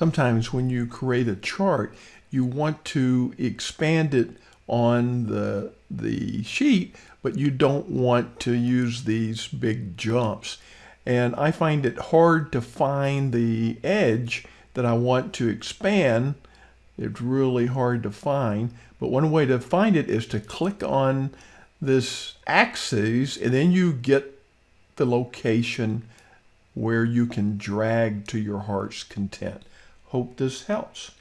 sometimes when you create a chart, you want to expand it on the, the sheet, but you don't want to use these big jumps. And I find it hard to find the edge that I want to expand. It's really hard to find. But one way to find it is to click on this axis and then you get the location where you can drag to your heart's content. Hope this helps.